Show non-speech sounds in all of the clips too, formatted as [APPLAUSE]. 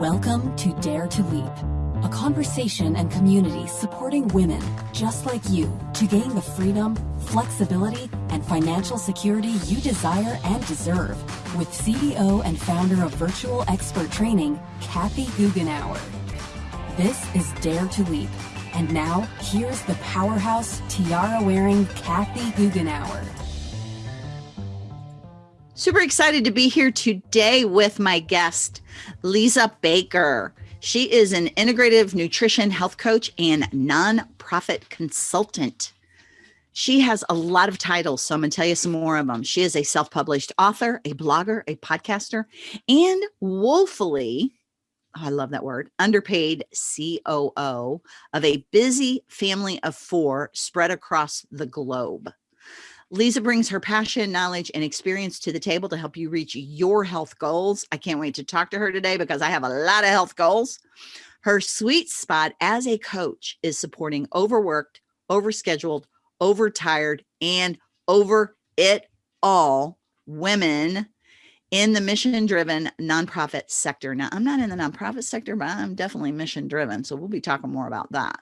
Welcome to Dare to Leap, a conversation and community supporting women just like you to gain the freedom, flexibility, and financial security you desire and deserve with CEO and founder of Virtual Expert Training, Kathy Goughenour. This is Dare to Leap. And now, here's the powerhouse, tiara-wearing Kathy Goughenour. Super excited to be here today with my guest, Lisa Baker. She is an integrative nutrition health coach and nonprofit consultant. She has a lot of titles, so I'm going to tell you some more of them. She is a self published author, a blogger, a podcaster, and woefully, oh, I love that word, underpaid COO of a busy family of four spread across the globe. Lisa brings her passion, knowledge, and experience to the table to help you reach your health goals. I can't wait to talk to her today because I have a lot of health goals. Her sweet spot as a coach is supporting overworked, overscheduled, overtired, and over it all women in the mission driven nonprofit sector. Now, I'm not in the nonprofit sector, but I'm definitely mission driven. So we'll be talking more about that.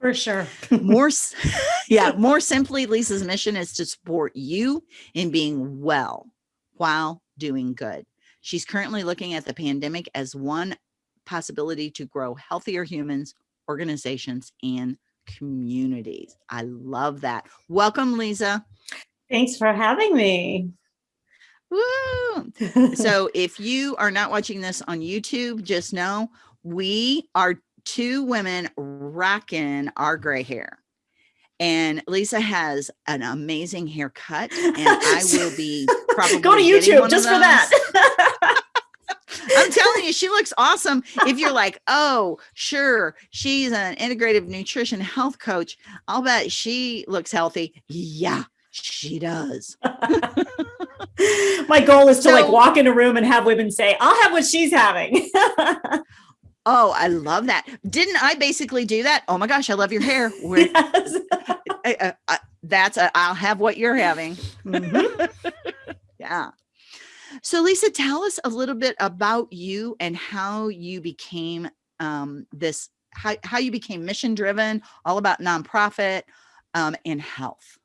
For sure. more, [LAUGHS] yeah, more simply, Lisa's mission is to support you in being well while doing good. She's currently looking at the pandemic as one possibility to grow healthier humans, organizations, and communities. I love that. Welcome, Lisa. Thanks for having me. Woo! [LAUGHS] so if you are not watching this on YouTube, just know we are two women rocking our gray hair. And Lisa has an amazing haircut, and [LAUGHS] I will be probably [LAUGHS] go to YouTube just for that. [LAUGHS] I'm telling you, she looks awesome. If you're like, oh, sure, she's an integrative nutrition health coach, I'll bet she looks healthy. Yeah, she does. My goal is to so, like walk in a room and have women say, I'll have what she's having. Oh, I love that. Didn't I basically do that? Oh my gosh, I love your hair. [LAUGHS] Yes. [LAUGHS] I, I, I, that's i will have what you're having. Mm-hmm. [LAUGHS] yeah. So Lisa, tell us a little bit about you and how you became um, this, how, how you became mission driven, all about nonprofit um, and health.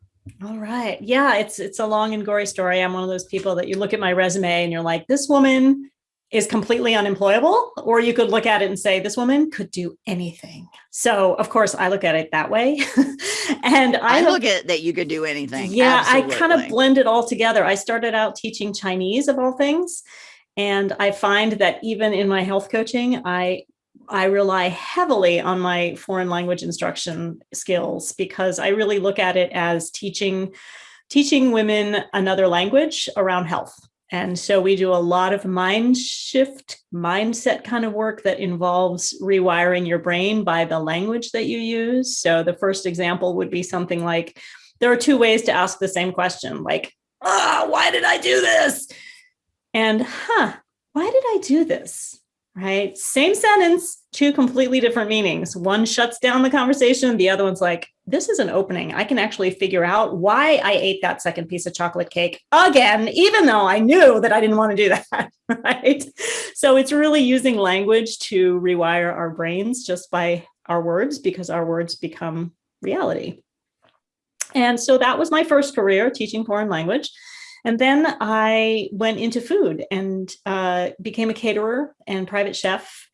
All right. Yeah, it's it's a long and gory story. I'm one of those people that you look at my resume and you're like, this woman is completely unemployable, or you could look at it and say, this woman could do anything. So of course I look at it that way. [LAUGHS] and I, I look at that you could do anything. Yeah, Absolutely. I kind of blend it all together. I started out teaching Chinese of all things. And I find that even in my health coaching, I I rely heavily on my foreign language instruction skills because I really look at it as teaching teaching women another language around health. And so we do a lot of mind shift, mindset kind of work that involves rewiring your brain by the language that you use. So the first example would be something like, there are two ways to ask the same question, like, ah, why did I do this? And, huh, why did I do this? Right? Same sentence, two completely different meanings. One shuts down the conversation. The other one's like, this is an opening. I can actually figure out why I ate that second piece of chocolate cake again, even though I knew that I didn't want to do that, [LAUGHS] right? So it's really using language to rewire our brains just by our words because our words become reality. And so that was my first career teaching foreign language. And then I went into food and uh, became a caterer and private chef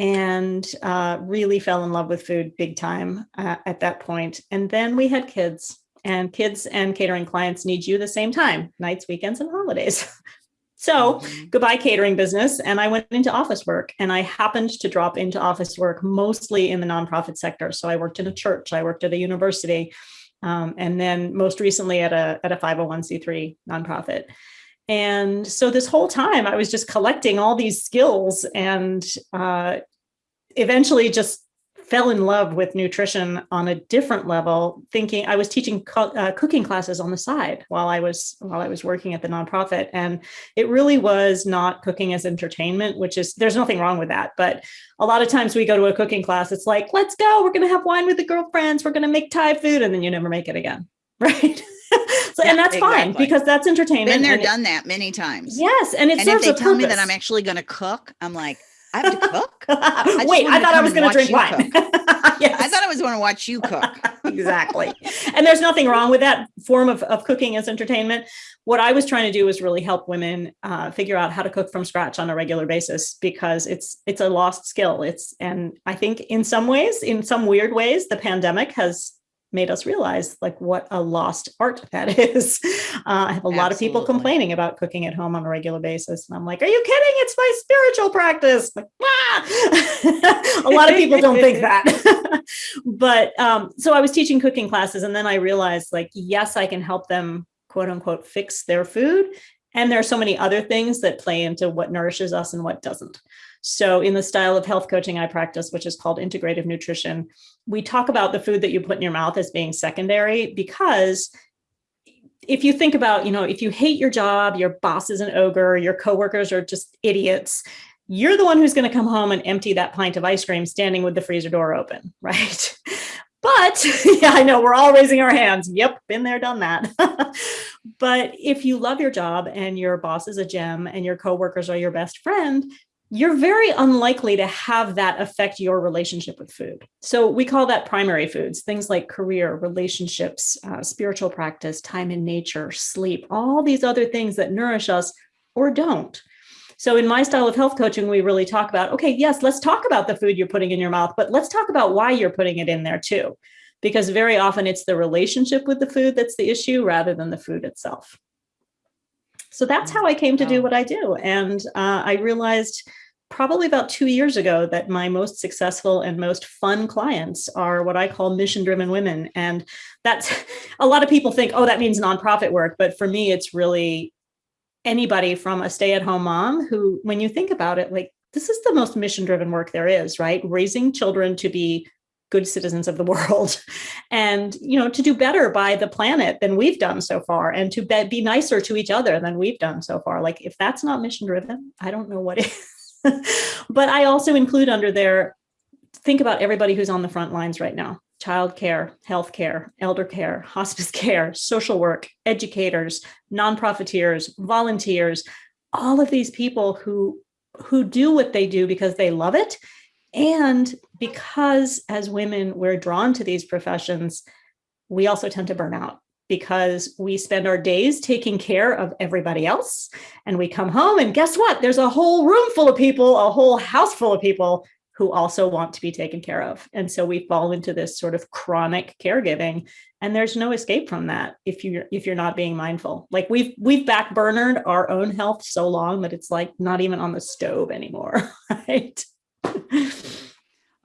and uh, really fell in love with food big time uh, at that point. And then we had kids and kids and catering clients need you the same time, nights, weekends, and holidays. [LAUGHS] so mm-hmm. goodbye catering business. And I went into office work and I happened to drop into office work mostly in the nonprofit sector. So I worked in a church, I worked at a university, um, and then most recently at a, at a 501c3 nonprofit. And so this whole time I was just collecting all these skills and uh, eventually just fell in love with nutrition on a different level, thinking I was teaching co uh, cooking classes on the side while I was while I was working at the nonprofit. And it really was not cooking as entertainment, which is there's nothing wrong with that. But a lot of times we go to a cooking class, it's like, let's go, we're going to have wine with the girlfriends, we're going to make Thai food, and then you never make it again. [LAUGHS] Right. So, yeah, and that's exactly. fine because that's entertainment. Been there, done that many times. Yes, and it and serves if they tell purpose. me that I'm actually going to cook, I'm like, I have to cook. [LAUGHS] I Wait, I thought I was going to drink wine. [LAUGHS] yes. I thought I was going to watch you cook. [LAUGHS] exactly. And there's nothing wrong with that form of, of cooking as entertainment. What I was trying to do was really help women uh, figure out how to cook from scratch on a regular basis because it's it's a lost skill. It's and I think in some ways, in some weird ways, the pandemic has made us realize like what a lost art that [LAUGHS] is. Uh, I have a Absolutely. lot of people complaining about cooking at home on a regular basis. And I'm like, are you kidding? It's my spiritual practice. Like, ah! [LAUGHS] a lot of people don't think that. [LAUGHS] but um, so I was teaching cooking classes and then I realized like, yes, I can help them quote unquote fix their food. And there are so many other things that play into what nourishes us and what doesn't. So in the style of health coaching I practice, which is called integrative nutrition, we talk about the food that you put in your mouth as being secondary because if you think about, you know, if you hate your job, your boss is an ogre, your coworkers are just idiots, you're the one who's going to come home and empty that pint of ice cream standing with the freezer door open, [LAUGHS] right? But [LAUGHS] yeah, I know we're all raising our hands. Yep, been there, done that. [LAUGHS] but if you love your job and your boss is a gem and your coworkers are your best friend, you're very unlikely to have that affect your relationship with food. So we call that primary foods, things like career, relationships, uh, spiritual practice, time in nature, sleep, all these other things that nourish us or don't. So in my style of health coaching, we really talk about, okay, yes, let's talk about the food you're putting in your mouth, but let's talk about why you're putting it in there too. Because very often it's the relationship with the food that's the issue rather than the food itself. So that's how I came to do what I do. And uh, I realized probably about two years ago that my most successful and most fun clients are what I call mission driven women. And that's a lot of people think, oh, that means nonprofit work. But for me, it's really anybody from a stay at home mom who, when you think about it, like this is the most mission driven work there is, right? Raising children to be good citizens of the [LAUGHS] world. And you know to do better by the planet than we've done so far and to be, nicer to each other than we've done so far. Like if that's not mission driven i don't know what [LAUGHS] is. But I also include under there, think about everybody who's on the front lines right now, childcare, healthcare, elder care, [LAUGHS] hospice care, social work, educators, non-profiteers, volunteers, all of these people who, who do what they do because they love it. And because as women, we're drawn to these professions, we also tend to burn out because we spend our days taking care of everybody else. And we come home and guess what? There's a whole room full of people, a whole house full of people who also want to be taken care of. And so we fall into this sort of chronic caregiving and there's no escape from that if you're if you're not being mindful. Like we've we've backburnered our own health so long that it's like not even on the stove anymore, [LAUGHS] right?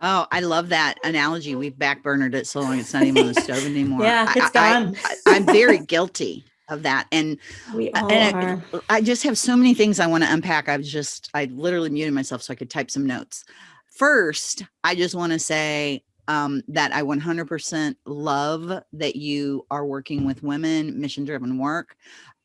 Oh, I love that analogy. We've backburnered it so long it's not even on the [LAUGHS] stove anymore. yeah, it's gone. I, am very guilty of that. And, we all and are. I, I just have so many things I want to unpack. I've just, I literally muted myself so I could type some notes. First, I just want to say um, that I 100% love that you are working with women, mission driven work.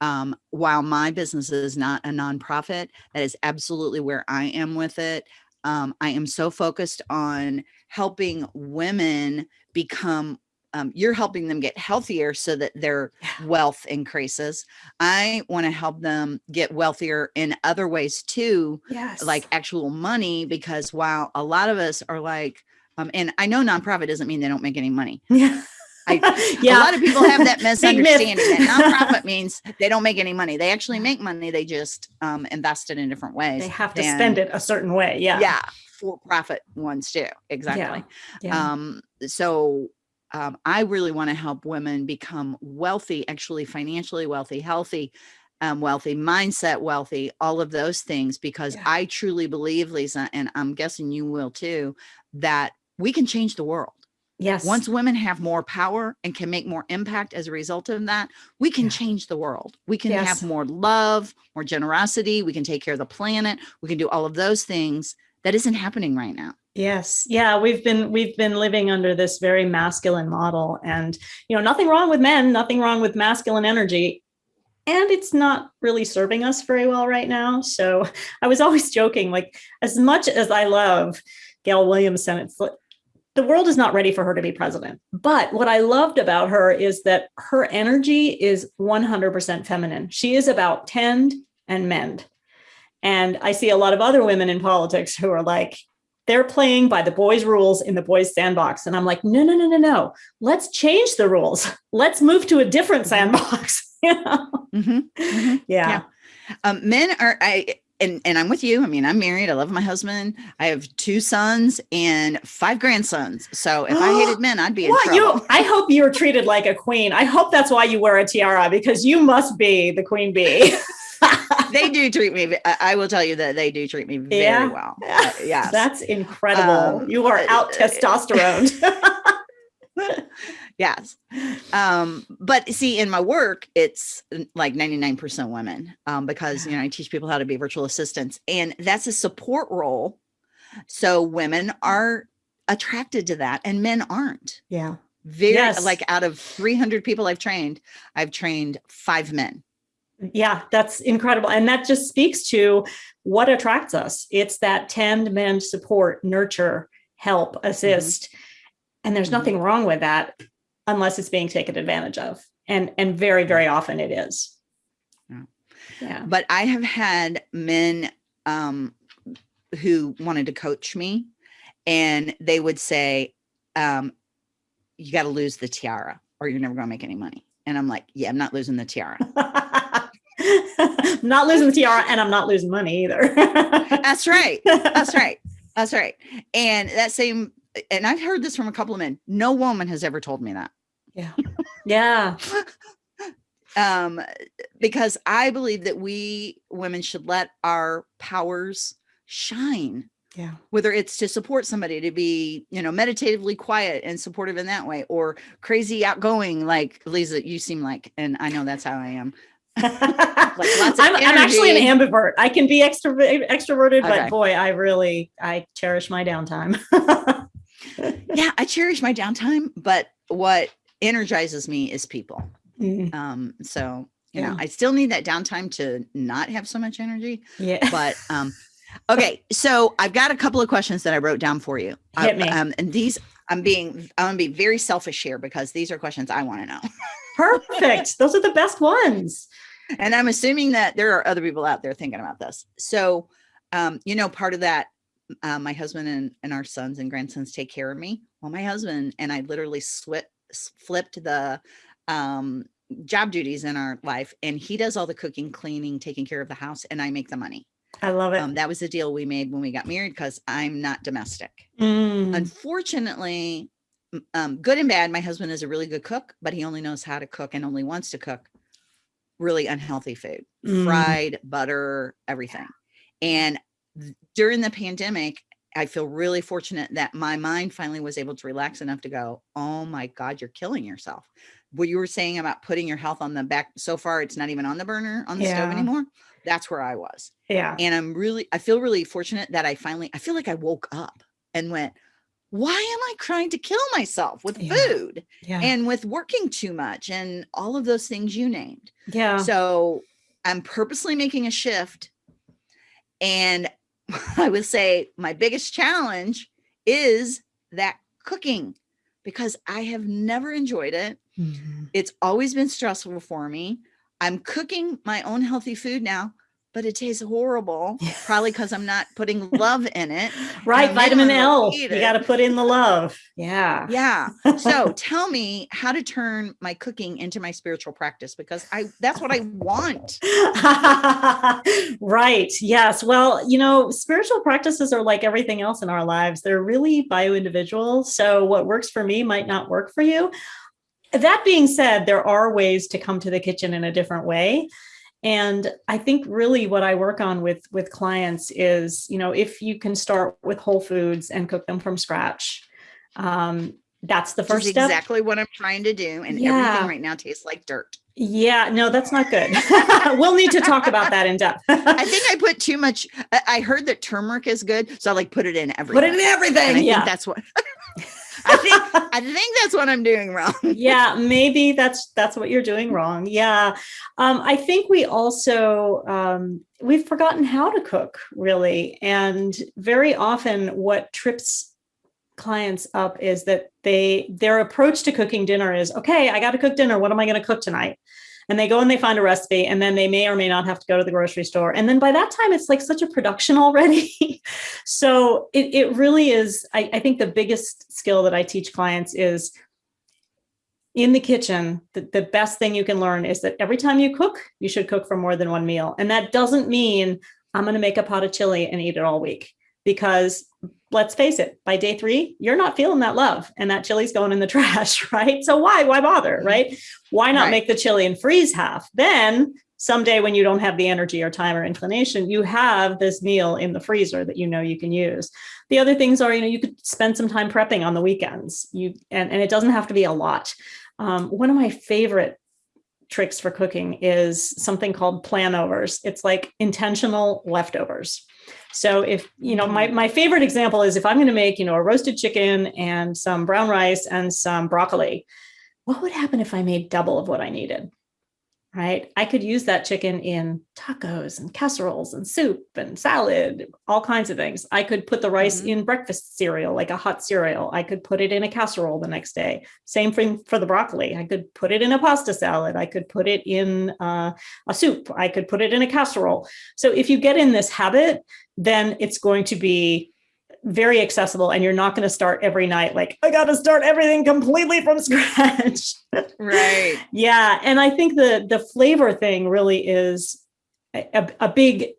Um, while my business is not a nonprofit, that is absolutely where I am with it um, I am so focused on helping women become um, you're helping them get healthier so that their wealth increases. I want to help them get wealthier in other ways too, yes. like actual money, because while a lot of us are like, um, and I know nonprofit doesn't mean they don't make any money. [LAUGHS] Yeah. I, [LAUGHS] yeah. A lot of people have that [LAUGHS] misunderstanding that nonprofit means [LAUGHS] they don't make any money. They actually make money. They just um, invest it in different ways. They have to spend it a certain way. Yeah. Yeah. For profit ones too. Exactly. Yeah. yeah. Um, so um, I really want to help women become wealthy, actually financially wealthy, healthy, um, wealthy, mindset wealthy, all of those things, because yeah. I truly believe, Lisa, and I'm guessing you will too, that we can change the world. Yes. Once women have more power and can make more impact as a result of that, we can yeah. change the world. We can yes. have more love, more generosity. We can take care of the planet. We can do all of those things that isn't happening right now. Yes. Yeah, we've been we've been living under this very masculine model and you know, nothing wrong with men, nothing wrong with masculine energy. And it's not really serving us very well right now. So [LAUGHS] I was always joking like as much as I love Gail Williamson, it's the world is not ready for her to be president. But what I loved about her is that her energy is 100% feminine. She is about tend and mend. And I see a lot of other women in politics who are like, they're playing by the boys' rules in the boys' sandbox. And I'm like, no, no, no, no, no. Let's change the rules. [LAUGHS] Let's move to a different mm-hmm. sandbox. [LAUGHS] mm -hmm. Mm -hmm. Yeah. yeah. Um, men are, I, and, and I'm with you. I mean, I'm married. I love my husband. I have two sons and five grandsons. So if I hated [GASPS] men, I'd be in well, trouble. You, I hope you're treated like a queen. I hope that's why you wear a tiara because you must be the queen bee. [LAUGHS] they do treat me. I will tell you that they do treat me very yeah. well. [LAUGHS] Uh, yeah, that's incredible. Um, you are out testosterone. [LAUGHS] yes. Um, but see, in my work, it's like 99% women um, because, you know, I teach people how to be virtual assistants and that's a support role. So women are attracted to that and men aren't. Yeah. Very yes. like out of 300 people I've trained, I've trained five men. Yeah, that's incredible. And that just speaks to what attracts us. It's that tend, mend, support, nurture, help, assist. Mm -hmm. And there's mm -hmm. nothing wrong with that unless it's being taken advantage of. And, and very, very often it is. Yeah. yeah. But I have had men um, who wanted to coach me and they would say, um, you got to lose the tiara or you're never going to make any money. And I'm like, yeah, I'm not losing the tiara. I'm [LAUGHS] not losing the tiara and I'm not losing money either. [LAUGHS] That's right. That's right. That's right. And that same, and I've heard this from a couple of men. No woman has ever told me that. Yeah. Yeah. [LAUGHS] um, because I believe that we women should let our powers shine. Yeah. Whether it's to support somebody to be, you know, meditatively quiet and supportive in that way, or crazy outgoing, like Lisa, you seem like, and I know that's how I am. [LAUGHS] like I'm, I'm, actually an ambivert. I can be extrovert, extroverted, okay. but boy, I really, I cherish my downtime. [LAUGHS] yeah, I cherish my downtime, but what energizes me is people. Mm. Um, so, you yeah. know, I still need that downtime to not have so much energy. Yeah. But, [LAUGHS] um, okay. So I've got a couple of questions that I wrote down for you. Hit me. Um, and these I'm being, I'm gonna be very selfish here because these are questions I want to know. [LAUGHS] Perfect. Those are the best ones. And I'm assuming that there are other people out there thinking about this. So, um, you know, part of that, uh, my husband and, and our sons and grandsons take care of me. Well, my husband and I literally split flipped the um, job duties in our life and he does all the cooking, cleaning, taking care of the house and I make the money. I love it. Um, that was the deal we made when we got married because I'm not domestic. Mm. Unfortunately, um, good and bad, my husband is a really good cook, but he only knows how to cook and only wants to cook really unhealthy food, mm. fried butter, everything. And during the pandemic, I feel really fortunate that my mind finally was able to relax enough to go, oh my God, you're killing yourself. What you were saying about putting your health on the back, so far it's not even on the burner on the yeah. stove anymore. That's where I was. Yeah. And I'm really, I feel really fortunate that I finally, I feel like I woke up and went, why am I trying to kill myself with yeah. food yeah. and with working too much and all of those things you named? Yeah. So I'm purposely making a shift and [LAUGHS] I would say my biggest challenge is that cooking because I have never enjoyed it. Mm -hmm. It's always been stressful for me. I'm cooking my own healthy food now but it tastes horrible. Probably because I'm not putting [LAUGHS] love in it. right. Vitamin L. You got to put in the love. Yeah. Yeah. So [LAUGHS] tell me how to turn my cooking into my spiritual practice because I that's what I want. [LAUGHS] right. Yes. Well, you know, spiritual practices are like everything else in our lives. They're really bio individual. So what works for me might not work for you. That being said, there are ways to come to the kitchen in a different way. And I think really what I work on with with clients is, you know, if you can start with whole foods and cook them from scratch, um, that's the first step. Exactly what I'm trying to do. And yeah. everything right now tastes like dirt. Yeah, no, that's not good. [LAUGHS] [LAUGHS] we'll need to talk about that in depth. I think I put too much. I heard that turmeric is good. So I like put it in everything. Put it in everything. I yeah. think that's what [LAUGHS] I think I think that's what I'm doing wrong. [LAUGHS] yeah, maybe that's that's what you're doing wrong. Yeah. Um, I think we also um, we've forgotten how to cook really. And very often what trips clients up is that they their approach to cooking dinner is, okay, I got to cook dinner. What am I going to cook tonight? And they go and they find a recipe and then they may or may not have to go to the grocery store. And then by that time, it's like such a production already. [LAUGHS] so it, it really is, I, I think the biggest skill that I teach clients is in the kitchen, the, the best thing you can learn is that every time you cook, you should cook for more than one meal. And that doesn't mean I'm going to make a pot of chili and eat it all week because let's face it, by day three, you're not feeling that love and that chili's going in the [LAUGHS] trash, right? So why, why bother, mm-hmm. right? Why not right. make the chili and freeze half? Then someday when you don't have the energy or time or inclination, you have this meal in the freezer that you know you can use. The other things are, you know, you could spend some time prepping on the weekends. You and, and it doesn't have to be a lot. Um, one of my favorite tricks for cooking is something called planovers. It's like intentional leftovers. So if, you know, my, my favorite example is if I'm going to make, you know, a roasted chicken and some brown rice and some broccoli, what would happen if I made double of what I needed? Right? I could use that chicken in tacos and casseroles and soup and salad, all kinds of things. I could put the rice mm -hmm. in breakfast cereal, like a hot cereal. I could put it in a casserole the next day. Same thing for the broccoli. I could put it in a pasta salad. I could put it in uh, a soup. I could put it in a casserole. So if you get in this habit, then it's going to be very accessible and you're not going to start every night like i got to start everything completely from [LAUGHS] scratch. Right. Yeah and i think the the flavor thing really is a, a big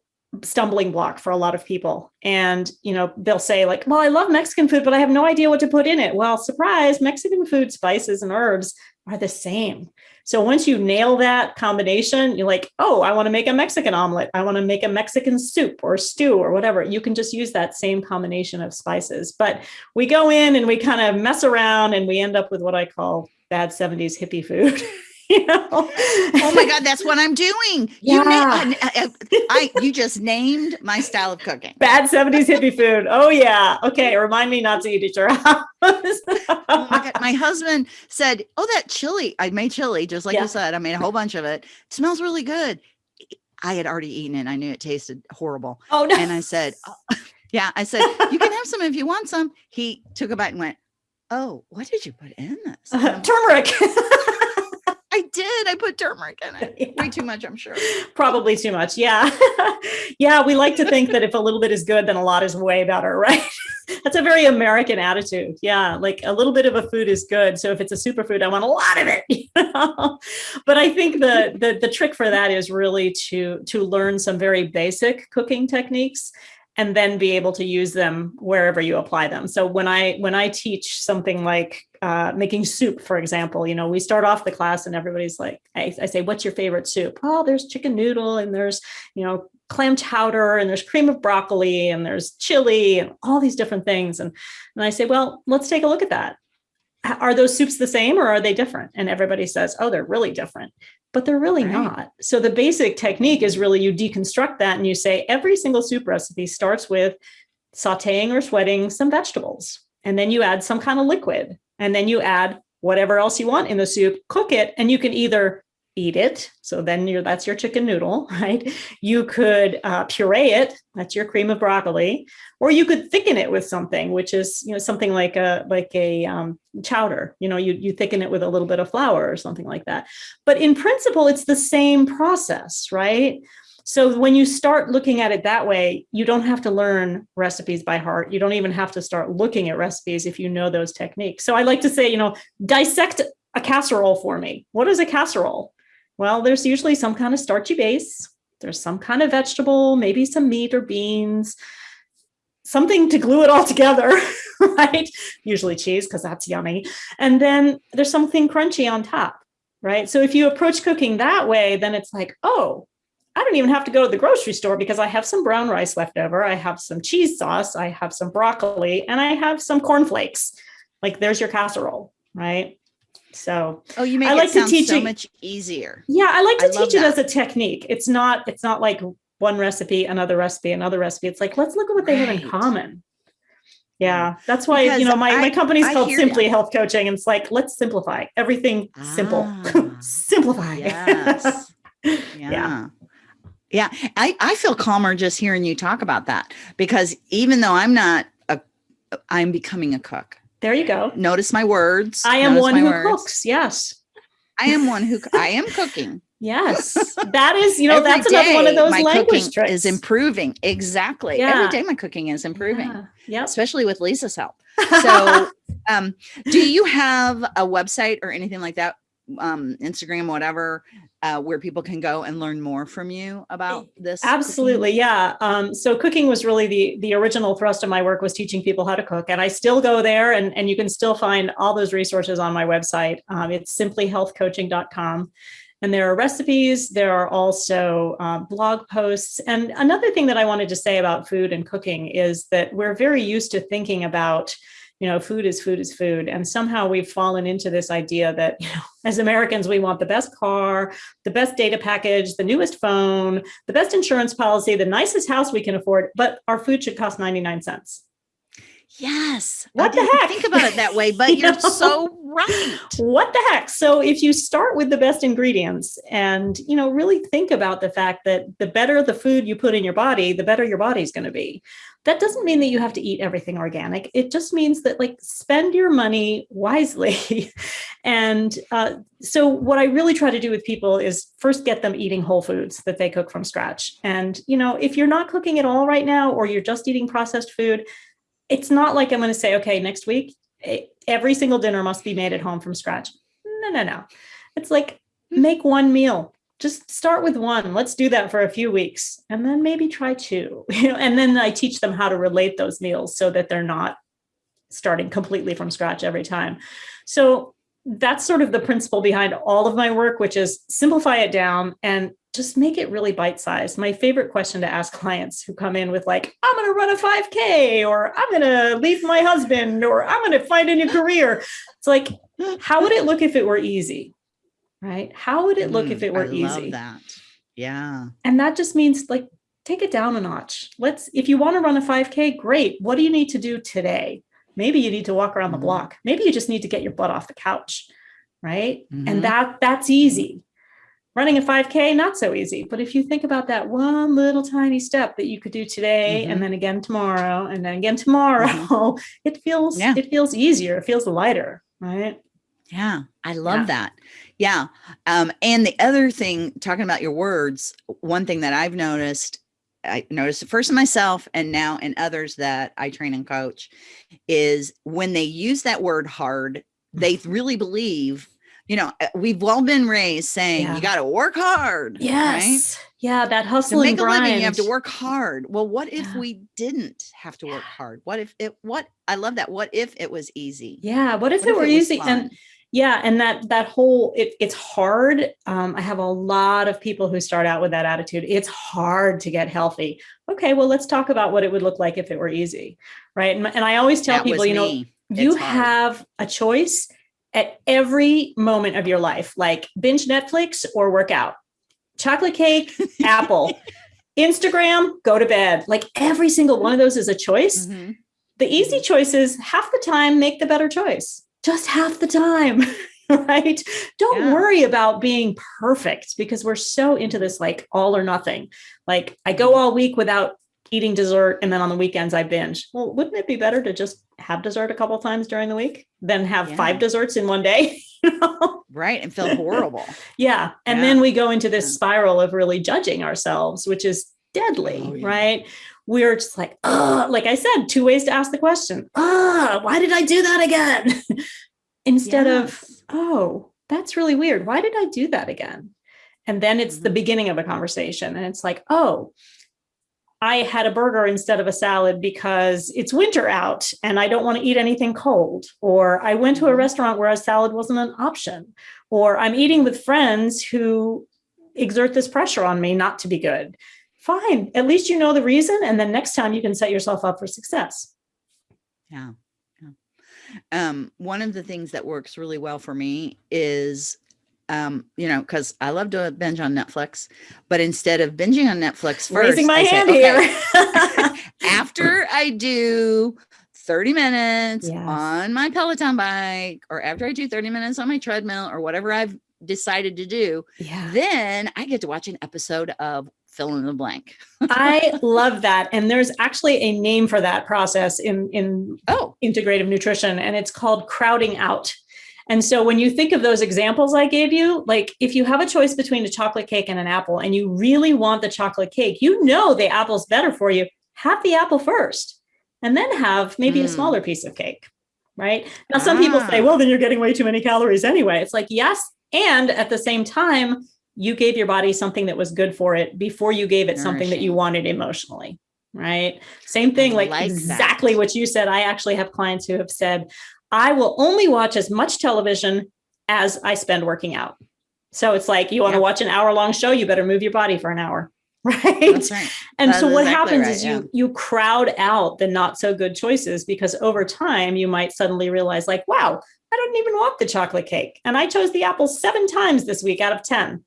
stumbling block for a lot of people. And you know they'll say like well i love mexican food but i have no idea what to put in it. Well surprise mexican food spices and herbs are the same so once you nail that combination, you're like, oh, I want to make a Mexican omelet. I want to make a Mexican soup or stew or whatever. You can just use that same combination of spices. But we go in and we kind of mess around and we end up with what I call bad 70s hippie food. [LAUGHS] [LAUGHS] you know? oh my God, that's what I'm doing. Yeah. You, I, I, I, you just named my style of cooking. Bad 70s hippie food. Oh yeah. Okay. Remind me not to eat at your [LAUGHS] house. oh my, my husband said, oh, that chili, I made chili, just like yeah. you said, I made a whole bunch of it. it. smells really good. I had already eaten it. I knew it tasted horrible. Oh no. And I said, oh. [LAUGHS] yeah, I said, you can have some if you want some. He took a bite and went, oh, what did you put in this? Uh, turmeric. I did. I put turmeric in it. [LAUGHS] Yeah. Way too much, I'm sure. Probably too much. Yeah. [LAUGHS] yeah. We like to think that if a little bit is good, then a lot is way better, [LAUGHS] right? That's a very American attitude. Yeah. Like a little bit of a food is good. So if it's a superfood, I want a lot of it. You know? But I think the, the the trick for that is really to to learn some very basic cooking techniques and then be able to use them wherever you apply them. So when I when I teach something like uh, making soup, for example, you know, we start off the class and everybody's like, I, I say, what's your favorite soup? Oh, there's chicken noodle and there's, you know, clam chowder and there's cream of broccoli and there's chili and all these different things. And, and I say, well, let's take a look at that. Are those soups the same or are they different? And everybody says, oh, they're really different but they're really right. not. So the basic technique is really you deconstruct that and you say every single soup recipe starts with sauteing or sweating some vegetables. And then you add some kind of liquid. And then you add whatever else you want in the soup, cook it, and you can either eat it. So then you're, that's your chicken noodle, [LAUGHS] right? You could uh, puree it. That's your cream of broccoli, or you could thicken it with something, which is, you know, something like a, like a um, chowder, you know, you, you thicken it with a little bit of flour or something like that. But in principle, it's the same process, right? So when you start looking at it that way, you don't have to learn recipes by heart. You don't even have to start looking at recipes if you know those techniques. So I like to say, you know, dissect a casserole for me. What is a casserole? Well, there's usually some kind of starchy base. There's some kind of vegetable, maybe some meat or beans, something to glue it all together, [LAUGHS] right? Usually cheese, because that's yummy. And then there's something crunchy on top, right? So if you approach cooking that way, then it's like, oh, I don't even have to go to the grocery store because I have some brown rice left over. I have some cheese sauce, I have some broccoli, and I have some cornflakes. Like there's your casserole, right? So oh, you make I like to teach so it, much easier. Yeah, I like to I teach it as a technique. It's not it's not like one recipe, another recipe, another recipe. It's like let's look at what they right. have in common. Yeah, that's why because you know my, I, my company's I called Simply Health Coaching, and it's like let's simplify everything. Ah, simple, [LAUGHS] simplify. Yes. [LAUGHS] yeah. yeah. Yeah, I, I feel calmer just hearing you talk about that because even though I'm not a, I'm becoming a cook. There you go. Notice my words. I am one who words. cooks. Yes. I am one who I am cooking. [LAUGHS] Yes, that is, you know, Every that's another one of those my language cooking tricks. is improving. Exactly. Yeah. Every day my cooking is improving, Yeah. Yep. especially with Lisa's help. [LAUGHS] So, um, do you have a website or anything like that? Um, Instagram, whatever, uh, where people can go and learn more from you about this? cooking? Absolutely, yeah. Um, so cooking was really the the original thrust of my work was teaching people how to cook, and I still go there, and and you can still find all those resources on my website. Um, it's simplyhealthcoaching.com. And there are recipes, there are also uh, blog posts. And another thing that I wanted to say about food and cooking is that we're very used to thinking about, you know, food is food is food. And somehow we've fallen into this idea that, you know, [LAUGHS] as Americans, we want the best car, the best data package, the newest phone, the best insurance policy, the nicest house we can afford, but our food should cost 99 cents. Yes. What I the heck? Think about it that way, [LAUGHS] but You you're know? so right. what the heck so if you start with the best ingredients and you know really think about the fact that the better the food you put in your body the better your body's going to be that doesn't mean that you have to eat everything organic it just means that like spend your money wisely [LAUGHS] and uh, so what i really try to do with people is first get them eating whole foods that they cook from scratch and you know if you're not cooking at all right now or you're just eating processed food it's not like i'm going to say okay next week every single dinner must be made at home from scratch. No, no, no. It's like hmm. make one meal. Just start with one. Let's do that for a few weeks and then maybe try two. [LAUGHS] You know, and then I teach them how to relate those meals so that they're not starting completely from scratch every time. So that's sort of the principle behind all of my work, which is simplify it down and just make it really bite sized. My favorite question to ask clients who come in with, like, I'm going to run a 5K, or I'm going to leave my husband, or I'm going to find a new career. It's like, how would it look if it were easy? Right? How would it look if Mm, it were I love easy? that. Yeah. And that just means like, take it down a notch. Let's, if you want to run a 5K, great. What do you need to do today? Maybe you need to walk around Mhm. the block. Maybe you just need to get your butt off the couch. Right. Mhm. And that that's easy. Running a 5K, not so easy. But if you think about that one little tiny step that you could do today Mhm. and then again tomorrow and then again tomorrow, [LAUGHS] it feels Yeah. it feels easier. It feels lighter. Right. Yeah, I love Yeah. that. Yeah. Um, and the other thing, talking about your words, one thing that I've noticed, I noticed it first in myself and now in others that I train and coach, is when they use that word hard, they really believe, you know, uh, we've all been raised saying Yeah. you got to work hard. Right? Yes. Yeah. That hustle To make and a living, you have to work hard. Well, what if Yeah. we didn't have to work hard? What if it, what, I love that. What if it was easy? Yeah. What if What it were easy? fun? And yeah, and that that whole it, it's hard. Um, I have a lot of people who start out with that attitude. It's hard to get healthy. Okay, well, let's talk about what it would look like if it were easy, right? And, and I always tell That people, you know, me. you It's hard. have a choice at every moment of your life, like binge Netflix or work out, chocolate cake, [LAUGHS] apple, Instagram, go to bed. Like every single one of those is a choice. Mhm. The easy choices, half the time, make the better choice. Just half the time, [LAUGHS] right? Don't Yeah. worry about being perfect because we're so into this like all or nothing. Like I go all week without eating dessert and then on the weekends I binge. Well, wouldn't it be better to just have dessert a couple times during the week than have Yeah. five desserts in one day? [LAUGHS] You know? Right. And feel horrible. Yeah. And Yeah. then we go into this Yeah. spiral of really judging ourselves, which is deadly, Oh, right? We're just like, oh, like I said, two ways to ask the question. Ah, why did I do that again? [LAUGHS] Instead of, oh, that's really weird. Why did I do that again? And then it's the Mhm. beginning of a conversation. And it's like, oh, I had a burger instead of a salad because it's winter out and I don't want to eat anything cold. Or I went to a Mhm. restaurant where a salad wasn't an option. Or I'm eating with friends who exert this pressure on me not to be good. Fine. At least you know the reason. And then next time you can set yourself up for success. Yeah. yeah. Um, one of the things that works really well for me is, um, you know, because I love to binge on Netflix, but instead of binging on Netflix first, Raising my I say, hand "Okay, here. [LAUGHS] after I do 30 minutes Yes. on my Peloton bike, or after I do 30 minutes on my treadmill, or whatever I've decided to do, yeah. then I get to watch an episode of fill in the blank. I [LAUGHS] love that. And there's actually a name for that process in, in Oh, integrative nutrition, and it's called crowding out. And so when you think of those examples I gave you, like if you have a choice between a chocolate cake and an apple and you really want the chocolate cake, you know the apple's better for you, have the apple first and then have maybe mm. a hmm. smaller piece of cake, right? Now, some ah. people say, ah. well, then you're getting way too many calories anyway. It's like, yes. And at the same time, you gave your body something that was good for it before you gave it Nourishing. something that you wanted emotionally right same thing like, like exactly that. what you said i actually have clients who have said I will only watch as much television as I spend working out. So it's like you want to yeah. watch an hour long show, you better move your body for an hour. [LAUGHS] Right. right. And that so what exactly happens right, is you yeah. you crowd out the not so good choices because over time you might suddenly realize like, wow, I don't even want the chocolate cake. And I chose the apple seven times this week out of 10.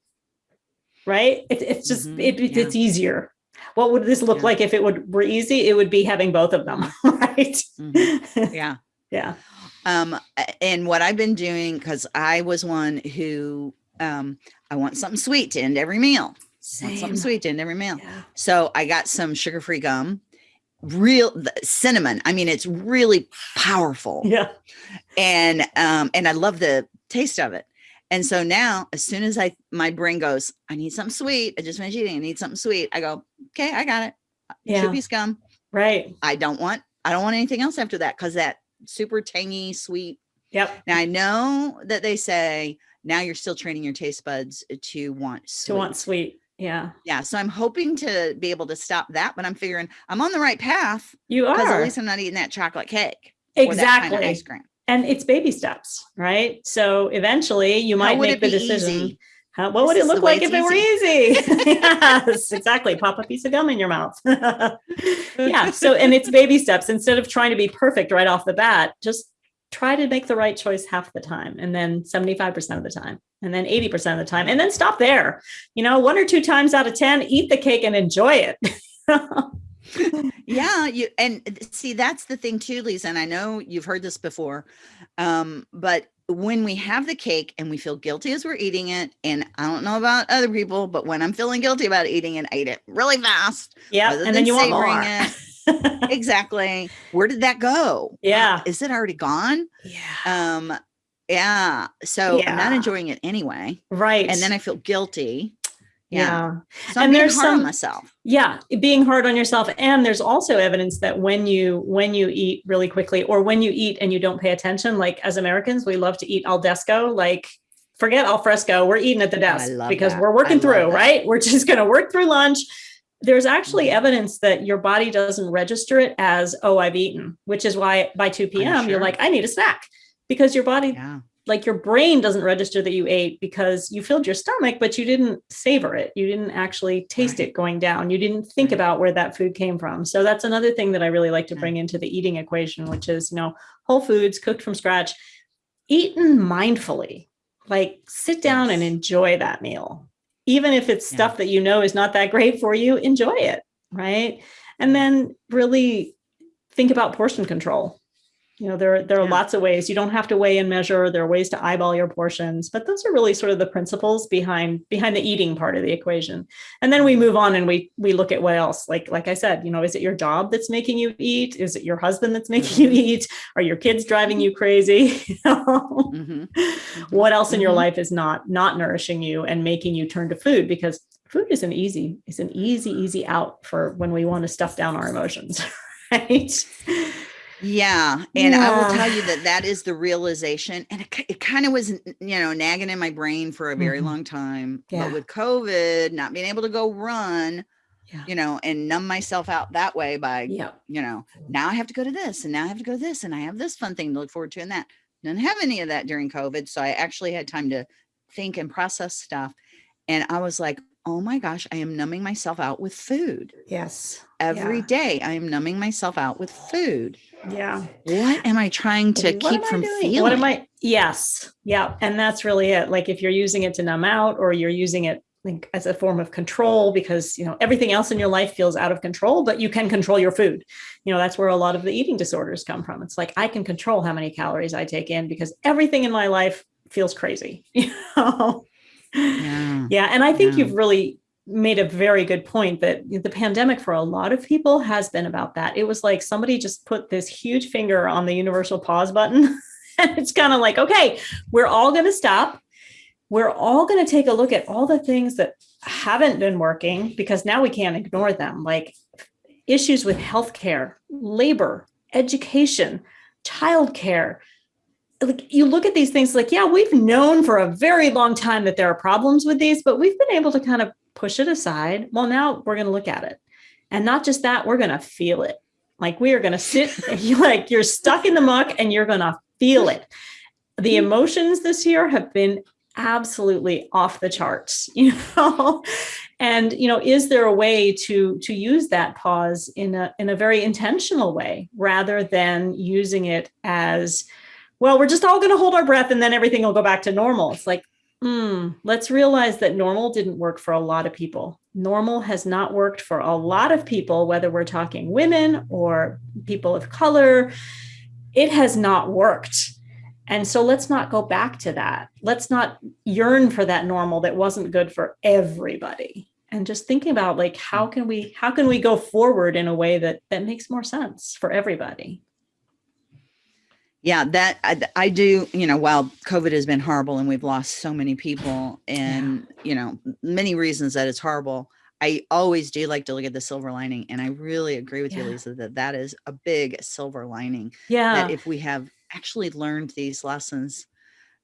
Right. It, it's just, mm -hmm. it, yeah. it's easier. What would this look like if it would were easy? It would be having both of them. [LAUGHS] Right. Mm -hmm. Yeah. [LAUGHS] yeah. Um, and what I've been doing, because I was one who um, I want something sweet to end every meal. Something sweet to end every meal. Yeah. So I got some sugar-free gum, real cinnamon. I mean, it's really powerful. Yeah. And um, and I love the taste of it. And so now, as soon as I my brain goes, I need something sweet. I just finished eating. I need something sweet. I go, okay, I got it. Yeah. Piece gum. Right. I don't want I don't want anything else after that because that super tangy, sweet. Yep. Now I know that they say now you're still training your taste buds to want sweet. To want sweet. Yeah. Yeah. So I'm hoping to be able to stop that, but I'm figuring I'm on the right path. You are. Because at least I'm not eating that chocolate cake. Exactly. Kind of ice cream. And it's baby steps, right? So eventually you might make the decision. How, what would it look like if it were easy? [LAUGHS] yes, exactly. Pop a piece of gum in your mouth. [LAUGHS] yeah. So, and it's baby steps. Instead of trying to be perfect right off the bat, just try to make the right choice half the time and then 75% of the time and then 80% of the time and then stop there. You know, one or two times out of 10, eat the cake and enjoy it. [LAUGHS] yeah you and see that's the thing too lisa and i know you've heard this before um but when we have the cake and we feel guilty as we're eating it, and I don't know about other people, but when I'm feeling guilty about eating it, I eat it really fast. Yeah. And then you want more. It. [LAUGHS] exactly. Where did that go? Yeah. Is it already gone? Yeah. Um, yeah. So yeah. I'm not enjoying it anyway. Right. And then I feel guilty. Yeah. So and there's some myself. Yeah, being hard on yourself. And there's also evidence that when you when you eat really quickly or when you eat and you don't pay attention, like as Americans, we love to eat al desco, like forget al fresco. We're eating at the desk because that. we're working through, right? We're just going to work through lunch. There's actually mm-hmm. evidence that your body doesn't register it as, oh, I've eaten, which is why by 2 p.m. Sure. you're like, I need a snack because your body yeah like your brain doesn't register that you ate because you filled your stomach, but you didn't savor it. You didn't actually taste right. it going down. You didn't think right. about where that food came from. So that's another thing that I really like to bring into the eating equation, which is, you know, whole foods cooked from scratch, eaten mindfully, like sit down yes. and enjoy that meal. Even if it's yeah. stuff that you know is not that great for you, enjoy it. Right. And then really think about portion control you know, there, there are yeah. lots of ways. You don't have to weigh and measure. There are ways to eyeball your portions, but those are really sort of the principles behind behind the eating part of the equation. And then we mm-hmm. move on and we we look at what else. Like like I said, you know, is it your job that's making you eat? Is it your husband that's making you mm-hmm. eat? Are your kids driving you crazy? [LAUGHS] mm -hmm. What else in your mm-hmm. life is not not nourishing you and making you turn to food? Because food is an easy it's an easy easy out for when we want to stuff down our emotions, [LAUGHS] right? Yeah. And yeah. I will tell you that that is the realization. And it, it kind of was, you know, nagging in my brain for a very mm -hmm. long time. Yeah. But with COVID, not being able to go run, yeah. you know, and numb myself out that way by, yeah. you know, now I have to go to this and now I have to go to this and I have this fun thing to look forward to and that. Didn't have any of that during COVID. So I actually had time to think and process stuff. And I was like, oh my gosh, I am numbing myself out with food. Yes. Every yeah. day, I am numbing myself out with food. Yeah. What am I trying to what keep from feeling? What am I? Yes. Yeah. And that's really it. Like if you're using it to numb out or you're using it like as a form of control because you know everything else in your life feels out of control but you can control your food you know that's where a lot of the eating disorders come from it's like i can control how many calories i take in because everything in my life feels crazy [LAUGHS] you know yeah. yeah. And I think yeah. you've really made a very good point that the pandemic for a lot of people has been about that. It was like somebody just put this huge finger on the universal pause button [LAUGHS] and it's kind of like, okay, we're all going to stop. We're all going to take a look at all the things that haven't been working because now we can't ignore them, like issues with healthcare, labor, education, childcare. Like you look at these things like, yeah, we've known for a very long time that there are problems with these, but we've been able to kind of push it aside. Well, now we're going to look at it. And not just that, we're going to feel it. Like we are going to sit, [LAUGHS] like you're stuck in the muck and you're going to feel it. The mm-hmm. emotions this year have been absolutely off the charts, [LAUGHS] you know? and, you know, is there a way to, to use that pause in a, in a very intentional way rather than using it as, well, we're just all going to hold our breath and then everything will go back to normal. It's like, hmm, let's realize that normal didn't work for a lot of people. Normal has not worked for a lot of people, whether we're talking women or people of color. It has not worked. And so let's not go back to that. Let's not yearn for that normal that wasn't good for everybody. And just thinking about like how can we how can we go forward in a way that that makes more sense for everybody. Yeah, that I, I do, you know, while COVID has been horrible and we've lost so many people and, yeah. you know, many reasons that it's horrible, I always do like to look at the silver lining. And I really agree with yeah. you, Lisa, that that is a big silver lining. Yeah. That if we have actually learned these lessons,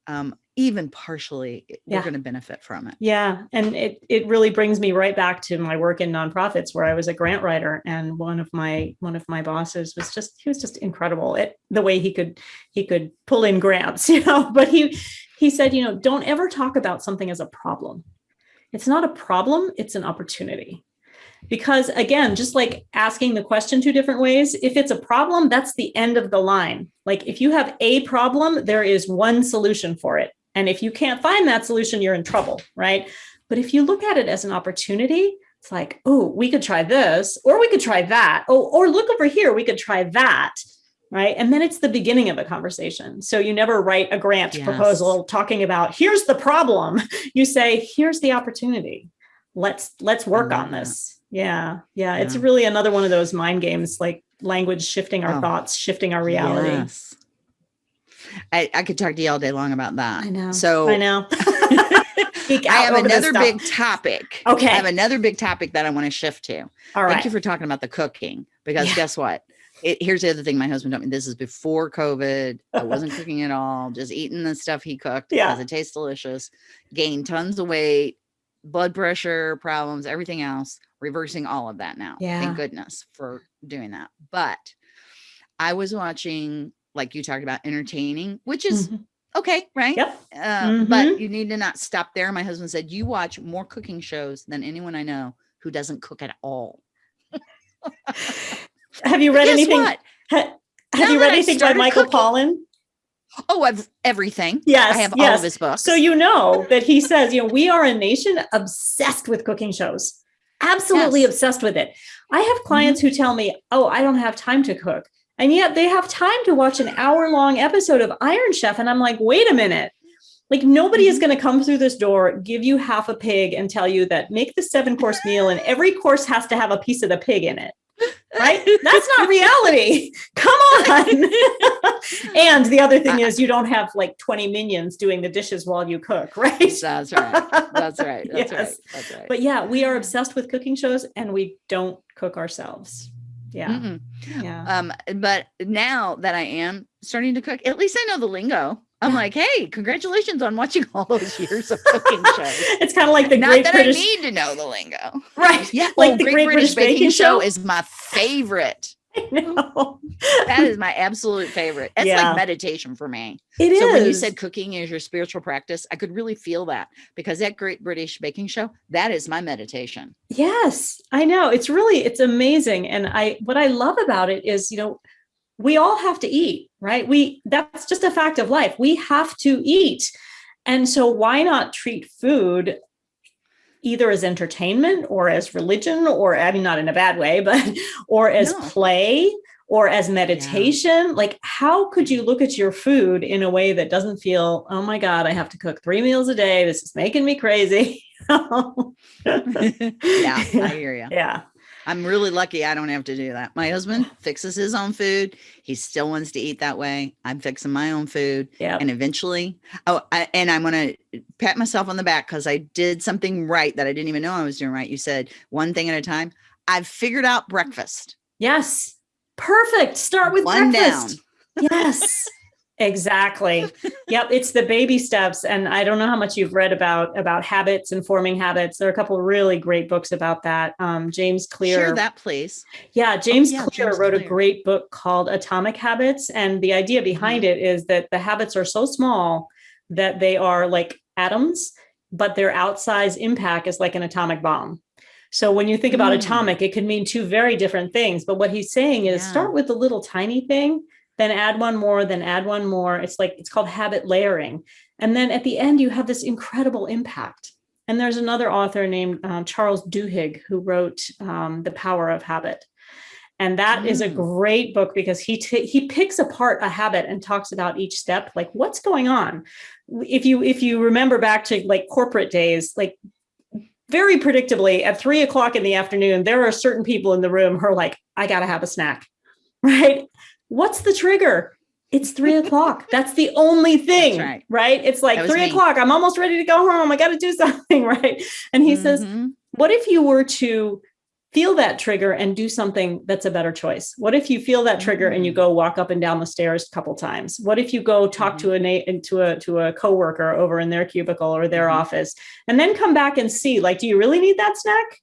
um, even partially, eh, yeah. we're going to benefit from it. Yeah. And it, it really brings me right back to my work in nonprofits where I was a grant writer and one of my, one of my bosses was just, he was just incredible at the way he could, he could pull in grants, [LAUGHS] you know, but he, he said, you know, don't ever talk about something as a problem. It's not a problem, it's an opportunity because again, just like asking the question two different ways, if it's a problem, that's the end of the line. Like if you have a problem, there is one solution for it. And if you can't find that solution, you're in trouble, right? But if you look at it as an opportunity, it's like, oh, we could try this, or we could try that. Oh, or look over here, we could try that, right? And then it's the beginning of a conversation. So you never write a grant yes. proposal talking about, here's the problem. [LAUGHS] You say, here's the opportunity. Let's let's work on this. Yeah, yeah, yeah. It's really another one of those mind games, like language shifting our oh. thoughts, shifting our reality. Yes. I, I could talk to you all day long about that. I know. So I know. [LAUGHS] I have another big topic. Okay. I have another big topic that I want to shift to. All right. Thank you for talking about the cooking because yeah. guess what? It, here's the other thing my husband told me. This is before COVID. I wasn't [LAUGHS] cooking at all, just eating the stuff he cooked yeah. because it tastes delicious. Gained tons of weight, blood pressure problems, everything else reversing all of that now. Yeah. Thank goodness for doing that. But I was watching, like you talked about, entertaining, which is mm -hmm. okay, right? Yep. Uh, mm -hmm. But you need to not stop there. My husband said, You watch more cooking shows than anyone I know who doesn't cook at all. [LAUGHS] have you read anything? Ha have now you read anything by Michael cooking, Pollan? Oh, I've everything. Yes. I have yes. all of his books. So you know that he says, you know, we are a nation obsessed with cooking shows absolutely yes. obsessed with it. I have clients mm -hmm. who tell me, oh, I don't have time to cook. And yet they have time to watch an hour long episode of Iron Chef. And I'm like, wait a minute. Like nobody is mm-hmm. going to come through this door, give you half a pig and tell you that make the seven course [LAUGHS] meal and every course has to have a piece of the pig in it right? That's not [LAUGHS] reality. Come on. [LAUGHS] and the other thing is you don't have like 20 minions doing the dishes while you cook, right? That's right. That's right. That's yes. right. That's right. But yeah, we are obsessed with cooking shows and we don't cook ourselves. Yeah. Mm -mm. Yeah. Um, but now that I am starting to cook, at least I know the lingo. I'm like, hey, congratulations on watching [LAUGHS] all those years of [LAUGHS] cooking shows. it's kind of like the Not Great that British... I need to know the lingo. Right. Yeah. Like oh, the Great, Great British, British, Baking, Show? Show is my favorite. [LAUGHS] That is my absolute favorite. It's yeah. like meditation for me. It so is. when you said cooking is your spiritual practice, I could really feel that because that Great British Baking Show, that is my meditation. Yes, I know. It's really, it's amazing. And I, what I love about it is, you know, we all have to eat, right? We that's just a fact of life. We have to eat. And so why not treat food either as entertainment or as religion or I mean not in a bad way, but or as no. play or as meditation. Yeah. Like how could you mm-hmm. look at your food in a way that doesn't feel, oh my God, I have to cook three meals a day. This is making me crazy. [LAUGHS] [LAUGHS] yeah, I hear you. Yeah. I'm really lucky I don't have to do that. My husband fixes his own food. He still wants to eat that way. I'm fixing my own food. Yeah. And eventually, oh, I, and I'm going to pat myself on the back because I did something right that I didn't even know I was doing right. You said one thing at a time. I've figured out breakfast. Yes. Perfect. Start with One breakfast. Yes. Exactly. yep. It's the baby steps. And I don't know how much you've read about about habits and forming habits. There are a couple of really great books about that. Um, James Clear. Share that, please. Yeah, James yeah, Clear James wrote a great book called Atomic Habits. And the idea behind it is that the habits are so small that they are like atoms, but their outsized impact is like an atomic bomb. So when you think about Mm. atomic, it could mean two very different things. But what he's saying is Yeah. start with the little tiny thing, then add one more, then add one more. It's like it's called habit layering. And then at the end, you have this incredible impact. And there's another author named um, Charles Duhigg who wrote um, The Power of Habit. And that is a Mm. great book because he he picks apart a habit and talks about each step, like what's going on. If you if you remember back to like corporate days, like very predictably at three o'clock in the afternoon, there are certain people in the room who are like, I gotta have a snack, [LAUGHS] right? What's the trigger? It's three o'clock. That's the only thing, right. right. It's like three me. o'clock. I'm almost ready to go home. I got to do [LAUGHS] something, right? And he says, Mhm. what if you were to feel that trigger and do something that's a better choice? What if you feel that trigger and you Mm. go walk up and down the stairs a couple times? What if you go talk to a na- to a to a coworker over in their cubicle or their Mhm. office and then come back and see like do you really need that snack?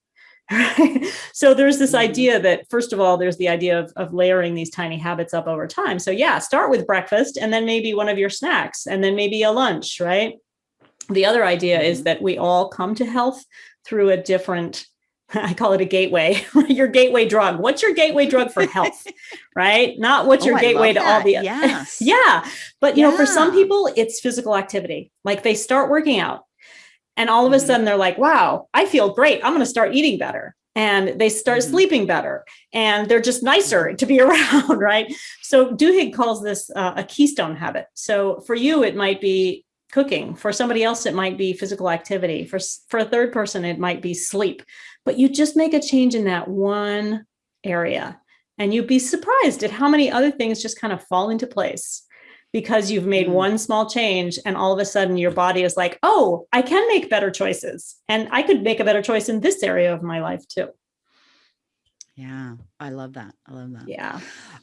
Right. [LAUGHS] So there's this Mhm. idea that first of all, there's the idea of, of layering these tiny habits up over time. So yeah, start with breakfast and then maybe one of your snacks and then maybe a lunch, right? The other idea is Mhm. that we all come to health through a different, [LAUGHS] I call it a gateway, [LAUGHS] your gateway drug. What's your gateway drug for health, right? Not what's Oh, your I gateway to all the yes. yeah. But you know, for some people, it's physical activity. Like they start working out and all of a Mhm. sudden they're like, wow, I feel great. I'm going to start eating better. And they start Mhm. sleeping better and they're just nicer to be [LAUGHS] around, right? So Duhigg calls this uh, a keystone habit. So for you, it might be cooking. For somebody else, it might be physical activity. For, for a third person, it might be sleep. But you just make a change in that one area and you'd be surprised at how many other things just kind of fall into place because you've made Mm. one small change and all of a sudden your body is like, oh, I can make better choices. And I could make a better choice in this area of my life too. Yeah. I love that. I love that. Yeah.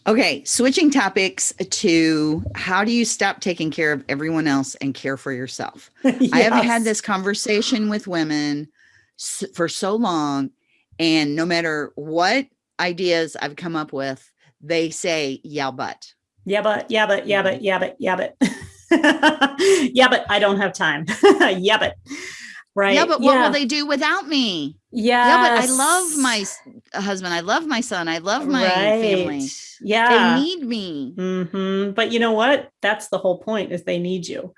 Okay, switching topics to how do you stop taking care of everyone else and care for yourself? [LAUGHS] I have had this conversation with women for so long, and no matter what ideas I've come up with, they say, yeah, but. Yeah, but, yeah, but, yeah, but, yeah, but, yeah, but. [LAUGHS] yeah, but I don't have time. [LAUGHS] yeah, but. Right. Yeah, but what yeah. will they do without me? Yeah. Yeah, but I love my husband. I love my son. I love my family. Yeah. They need me. hmm But you know what? That's the whole point is they need you.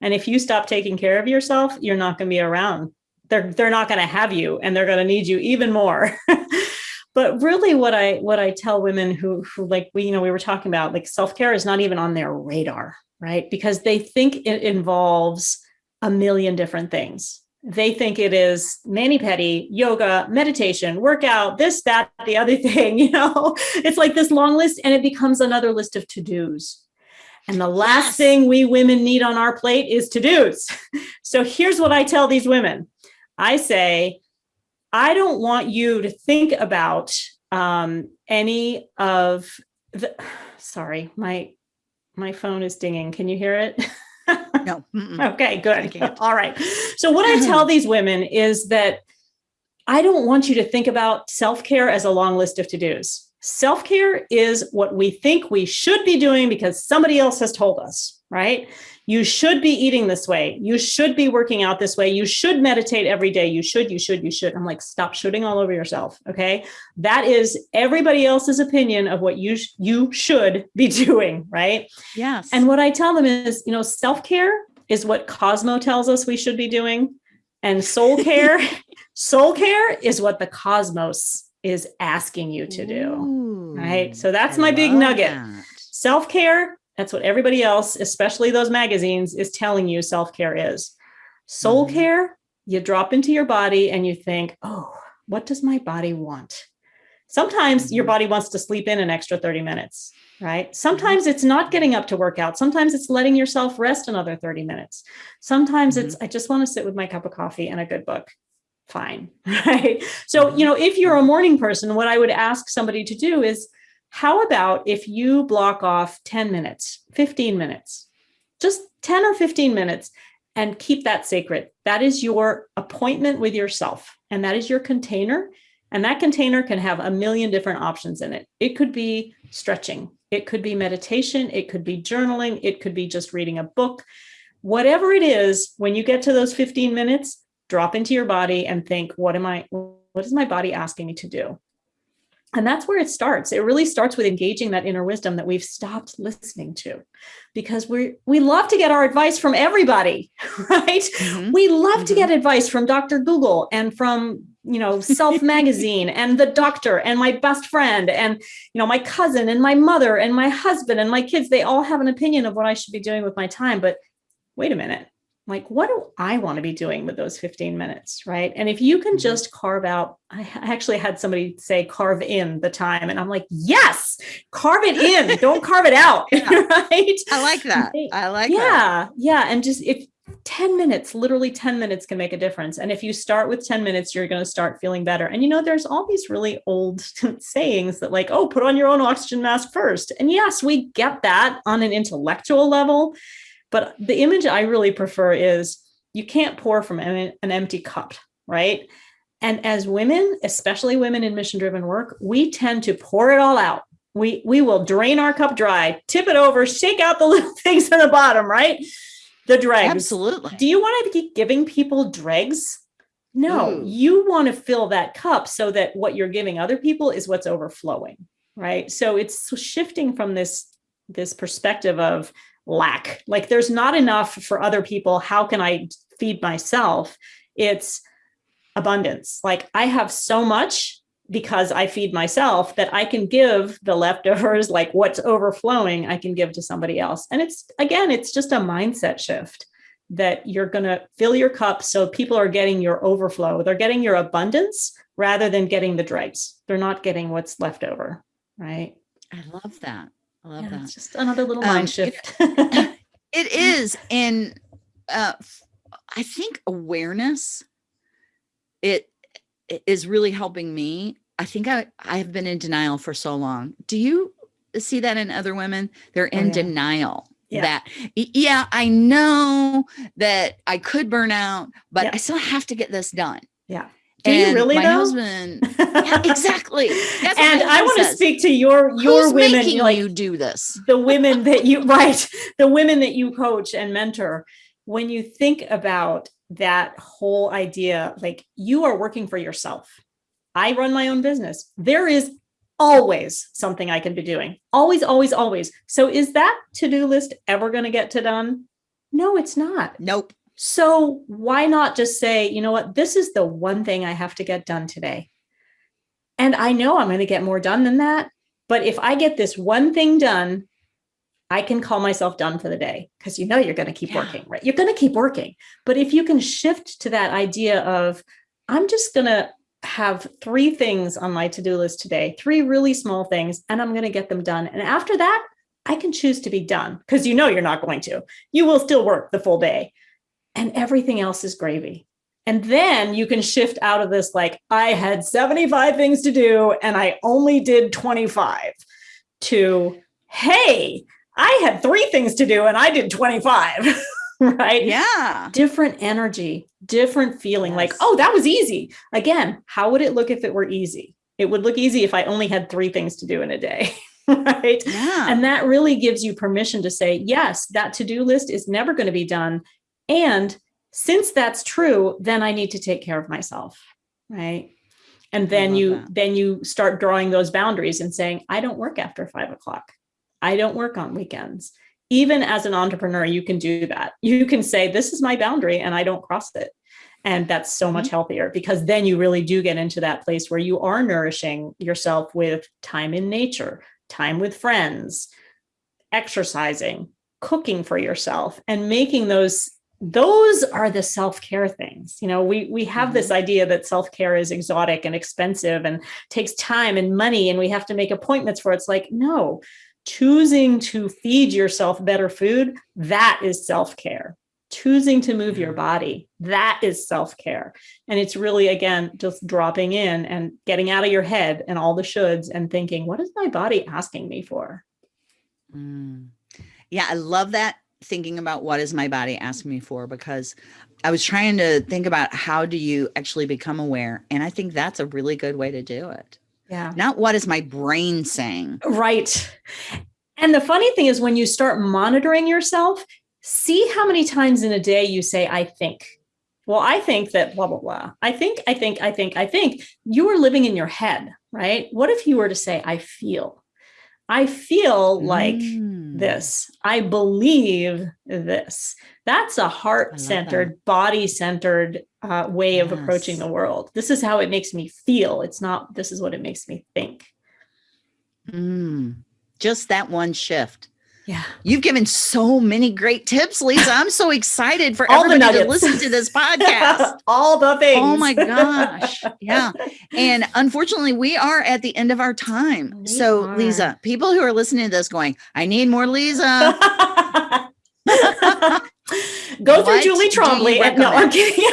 And if you stop taking care of yourself, you're not going to be around. They're they're not going to have you and they're going to need you even more. [LAUGHS] but really what I what I tell women who who like we you know we were talking about like self-care is not even on their radar, right? Because they think it involves a million different things. They think it is mani pedi, yoga, meditation, workout, this, that, the other [LAUGHS] thing. You know, it's like this long list, and it becomes another list of to dos. And the last Yes. thing we women need on our plate is to dos. [LAUGHS] So here's what I tell these women I say, I don't want you to think about um, any of the. Sorry, my my phone is dinging. Can you hear it? [LAUGHS] No. mm-mm. Okay, good. All right. So, what I tell these women is that I don't want you to think about self care as a long list of to dos. Self care is what we think we should be doing because somebody else has told us, right? You should be eating this way. You should be working out this way. You should meditate every day. You should, you should, you should. I'm like, stop shooting all over yourself. Okay. That is everybody else's opinion of what you, sh- you should be [LAUGHS] doing, right? Yes. And what I tell them is, you know, self care is what Cosmo tells us we should be doing, and soul [LAUGHS] care, soul care is what the cosmos is asking you to do. right? So that's I my big nugget. that. Self care, that's what everybody else, especially those magazines, is telling you self care is. Soul Mhm. care, you drop into your body and you think, oh, what does my body want? Sometimes your mm-hmm. body wants to sleep in an extra 30 minutes, right? Mm-hmm. Sometimes it's not getting up to work out. Sometimes it's letting yourself rest another 30 minutes. Sometimes it's, mm-hmm. I just want to sit with my cup of coffee and a good book. Fine, [LAUGHS] right? So, you know, if you're a morning person, what I would ask somebody to do is, how about if you block off 10 minutes, 15 minutes, just 10 or 15 minutes and keep that sacred. That is your appointment with yourself and that is your container. And that container can have a million different options in it. It could be stretching. It could be meditation. It could be journaling. It could be just reading a book. Whatever it is, when you get to those 15 minutes, drop into your body and think, what am I, what is my body asking me to do? And that's where it starts. It really starts with engaging that inner wisdom that we've stopped listening to because we we love to get our advice from everybody, [LAUGHS] right? Mm-hmm. We love mm-hmm. to get advice from Dr. Google and from, you know, Self [LAUGHS] magazine and the doctor and my best friend and, you know, my cousin and my mother and my husband and my kids. They all have an opinion of what I should be doing with my time, but wait a minute like, what do I want to be doing with those 15 minutes? Right. And if you can mm-hmm. just carve out, I actually had somebody say carve in the time. And I'm like, yes, carve it in. [LAUGHS] Don't carve it out. Yeah. [LAUGHS] right. I like that. I like yeah, that. Yeah. And just if 10 minutes, literally 10 minutes can make a difference. And if you start with 10 minutes, you're going to start feeling better. And you know, there's all these really old [LAUGHS] sayings that, like, oh, put on your own oxygen mask first. And yes, we get that on an intellectual level. But the image I really prefer is you can't pour from an, empty cup, right? And as women, especially women in mission driven work, we tend to pour it all out. We, we will drain our cup dry, tip it over, shake out the [LAUGHS] little things in the bottom, right? The dregs. Absolutely. Do you want to keep giving people dregs? No, Ooh. you want to fill that cup so that what you're giving other people is what's overflowing, right? So it's shifting from this this perspective of lack. Like there's not enough for other people. How can I feed myself? It's abundance. Like I have so much because I feed myself that I can give the leftovers, [LAUGHS] like what's overflowing, I can give to somebody else. And it's again, it's just a mindset shift that you're going to fill your cup so people are getting your overflow. They're getting your abundance rather than getting the dregs. They're not getting what's left over, right? I love that. I love yeah, that. It's just another little mind um, shift. [LAUGHS] It, it [LAUGHS] is. And uh, I think awareness, it, it is really helping me. I think I, I have been in denial for so long. Do you see that in other women? They're in oh, yeah. denial. Yeah. that yeah i know that i could burn out but i still have to get this done yeah do and you really my though? husband [LAUGHS] yeah, exactly. And i want to speak to your your Who's women like you do this? the women that you [LAUGHS] right the women that you coach and mentor when you think about that whole idea like you are working for yourself. I run my own business. There is always something i can be doing. Always always always. So is that to-do list ever going to get to done? No it's not. Nope so why not just say, you know what, this is the one thing I have to get done today. And I know I'm going to get more done than that. But if I get this one thing done, I can call myself done for the day because you know you're going to keep yeah. working, right? You're going to keep working. But if you can shift to that idea of, I'm just going to have three things on my to do list today, three really small things, and I'm going to get them done. And after that, I can choose to be done because you know you're not going to. You will still work the full day and everything else is gravy. And then you can shift out of this like, I had 75 things to do and I only did 25 to, hey, I had three things to do and I did 25. [LAUGHS] right? Yeah. Different energy, different feeling yes. like, oh, that was easy. Again, how would it look if it were easy? It would look easy if I only had three things to do in a day. [LAUGHS] right? Yeah. And that really gives you permission to say, yes, that to do list is never going to be done. And since that's true, then I need to take care of myself, right? And then you that. then you start drawing those boundaries and saying, I don't work after five o'clock. I don't work on weekends. Even as an entrepreneur, you can do that. You can say, this is my boundary and I don't cross it. And that's so much mm-hmm. healthier because then you really do get into that place where you are nourishing yourself with time in nature, time with friends, exercising, cooking for yourself, and making those those are the self-care things you know we we have mm-hmm. this idea that self-care is exotic and expensive and takes time and money and we have to make appointments for it. it's like no choosing to feed yourself better food that is self-care choosing to move your body that is self-care and it's really again just dropping in and getting out of your head and all the shoulds and thinking what is my body asking me for mm. yeah i love that thinking about what is my body asking me for because I was trying to think about how do you actually become aware and I think that's a really good way to do it. Yeah. Not what is my brain saying. Right. And the funny thing is when you start monitoring yourself, see how many times in a day you say I think. Well, I think that blah blah blah. I think I think I think I think you are living in your head, right? What if you were to say I feel? I feel like mm. This. I believe this. That's a heart centered, body centered uh, way yes. of approaching the world. This is how it makes me feel. It's not, this is what it makes me think. Mm. Just that one shift. Yeah. You've given so many great tips, Lisa. I'm so excited for everybody to listen to this podcast. [LAUGHS] All the things. Oh my gosh. [LAUGHS] Yeah. And unfortunately, we are at the end of our time. We so, are. Lisa, people who are listening to this going, I need more Lisa. [LAUGHS] Go through Julie Trombley. And, no, I'm kidding. [LAUGHS]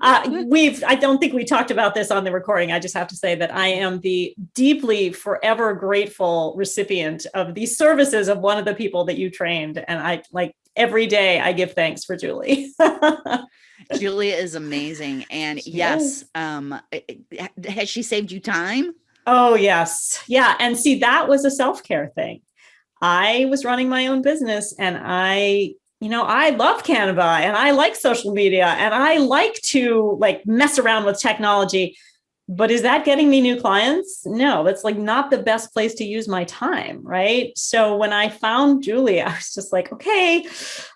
uh, we've, I don't think we talked about this on the recording. I just have to say that I am the deeply forever grateful recipient of these services of one of the people that you trained. And I like every day I give thanks for Julie. [LAUGHS] Julia is amazing. And she yes, is. um, has she saved you time? Oh, yes. Yeah. And see, that was a self care thing. I was running my own business and I, you know, I love Canva and I like social media and I like to like mess around with technology. But is that getting me new clients? No, that's like not the best place to use my time. Right. So when I found Julie, [LAUGHS] I was just like, okay,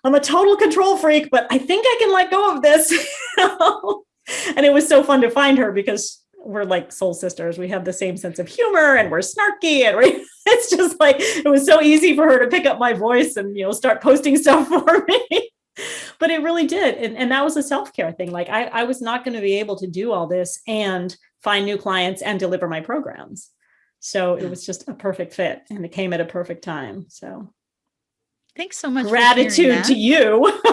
I'm a total control freak, but I think I can let go of this. [LAUGHS] and it was so fun to find her because we're like soul sisters. We have the same sense of humor and we're snarky and we're, [LAUGHS] it's just like it was so easy for her to pick up my voice and you know start posting [LAUGHS] stuff for me. but it really did. And, and that was a self-care thing. Like I, I was not going to be able to do all this and find new clients and deliver my programs. So it was just a perfect fit and it came at a perfect time. So Thanks so much. Gratitude to you. [LAUGHS]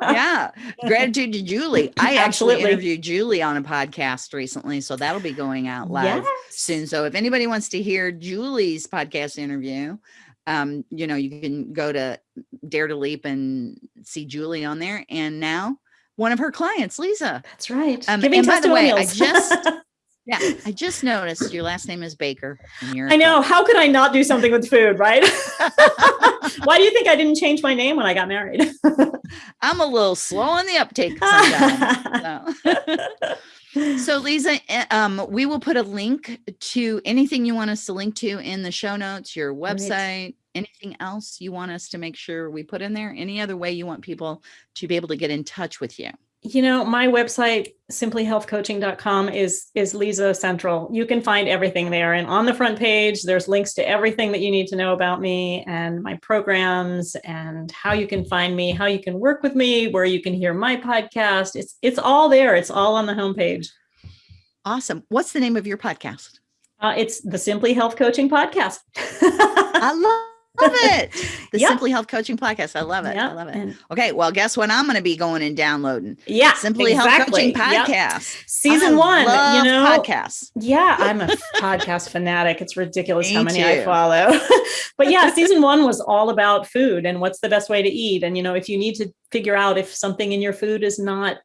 yeah. Gratitude to Julie. I actually interviewed Julie on a podcast recently. So that'll be going out live yes. soon. So if anybody wants to hear Julie's podcast interview, um, you know, you can go to Dare to Leap and see Julie on there. And now one of her clients, Lisa. That's right. Um, Giving and by the way, I just [LAUGHS] Yeah, I just noticed your last name is Baker. I know. How could I not do something with food, right? [LAUGHS] Why do you think I didn't change my name when I got married? [LAUGHS] I'm a little slow on the uptake. So. [LAUGHS] so Lisa, eh, um, we will put a link to anything you want us to link to in the show notes, your website, right. anything else you want us to make sure we put in there, any other way you want people to be able to get in touch with you you know, my website, simplyhealthcoaching.com is, is Lisa Central. You can find everything there. And on the front page, there's links to everything that you need to know about me and my programs and how you can find me, how you can work with me, where you can hear my podcast. It's, it's all there. It's all on the homepage. Awesome. What's the name of your podcast? Uh, it's the Simply Health Coaching Podcast. [LAUGHS] I love love it. [LAUGHS] The yep. Simply Health Coaching Podcast. I love it. Yep. I love it. And okay. Well, guess what? I'm going to be going and downloading. Yeah. Simply exactly. Health Coaching Podcast. Yep. Season I one. you know, podcasts. Yeah. [LAUGHS] I'm a podcast fanatic. It's ridiculous how many too. I follow. [LAUGHS] but yeah, season one was all about food and what's the best way to eat. And, you know, if you need to figure out if something in your food is not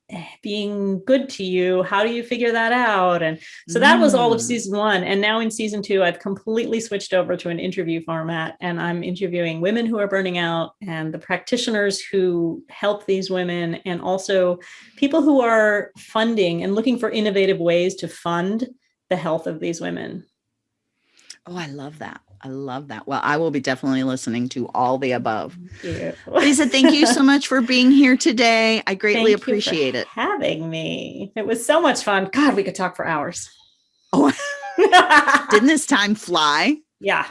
being good to you how do you figure that out? And so that was all of mm. season one. And now in season two i've completely switched over to an interview format and i'm interviewing women who are burning out and the practitioners who help these women and also people who are funding and looking for innovative ways to fund the health of these women. Oh i love that I love that. Well, I will be definitely listening to all the above. Thank Lisa, thank you so much for being here today. I [LAUGHS] greatly thank appreciate it. Having me. It was so much fun. God, we could talk for hours. Oh, [LAUGHS] didn't this time fly? Yeah.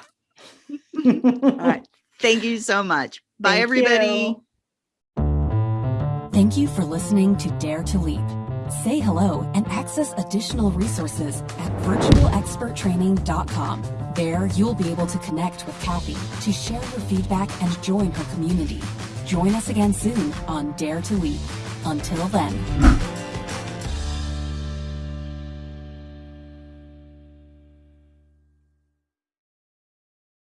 all right. Thank you so much. Bye, thank everybody. You. Thank you for listening to Dare to Leap. Say hello and access additional resources at virtualexperttraining.com. There, you'll be able to connect with Kathy to share your feedback and join her community. Join us again soon on Dare to Leap. Until then.